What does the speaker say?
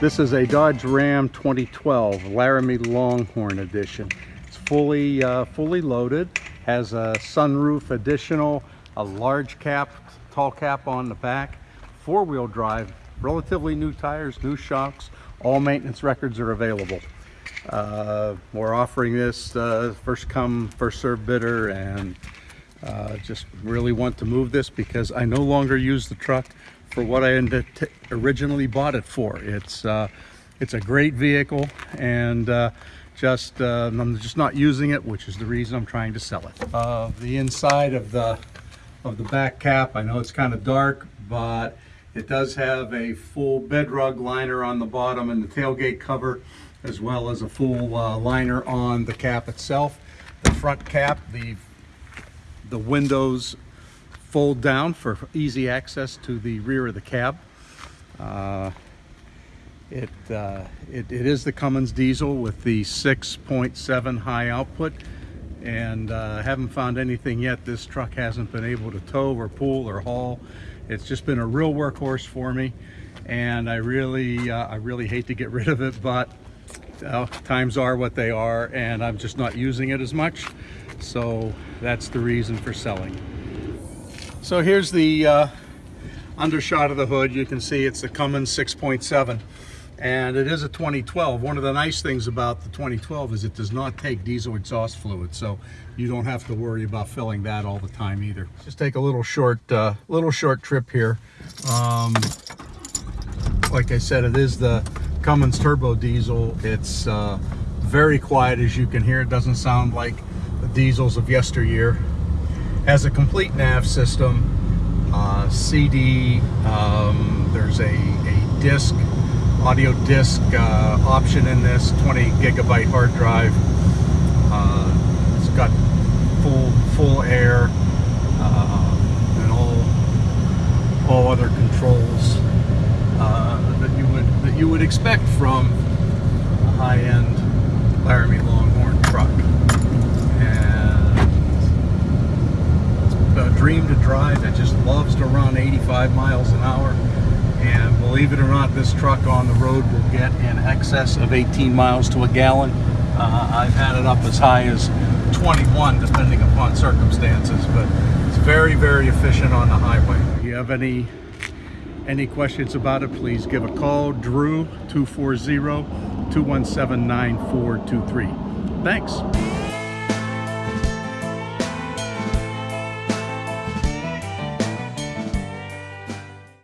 This is a Dodge Ram 2012 Laramie Longhorn Edition. It's fully, uh, fully loaded, has a sunroof additional, a large cap, tall cap on the back, four-wheel drive, relatively new tires, new shocks, all maintenance records are available. Uh, we're offering this uh, first come, first served bidder and uh, just really want to move this because I no longer use the truck for what I originally bought it for. It's uh, it's a great vehicle and uh, just uh, I'm just not using it, which is the reason I'm trying to sell it. Uh, the inside of the of the back cap, I know it's kind of dark, but it does have a full bed rug liner on the bottom and the tailgate cover, as well as a full uh, liner on the cap itself. The front cap, the the windows fold down for easy access to the rear of the cab. Uh, it, uh, it, it is the Cummins diesel with the 6.7 high output and uh, haven't found anything yet this truck hasn't been able to tow or pull or haul. It's just been a real workhorse for me and I really, uh, I really hate to get rid of it, but times are what they are and I'm just not using it as much. So that's the reason for selling. So here's the uh, undershot of the hood. You can see it's the Cummins 6.7 and it is a 2012. One of the nice things about the 2012 is it does not take diesel exhaust fluid, so you don't have to worry about filling that all the time either. Just take a little short, uh, little short trip here. Um, like I said, it is the Cummins turbo diesel. It's uh, very quiet as you can hear. It doesn't sound like the diesels of yesteryear has a complete nav system, uh, CD, um, there's a, a disc, audio disc uh, option in this, 20 gigabyte hard drive. Uh, it's got full full air uh, and all all other controls uh, that you would that you would expect from a high-end Laramie Longhorn truck. To drive. It just loves to run 85 miles an hour. And believe it or not, this truck on the road will get in excess of 18 miles to a gallon. Uh, I've had it up as high as 21 depending upon circumstances, but it's very, very efficient on the highway. If you have any any questions about it, please give a call. Drew, 240-217-9423. Thanks.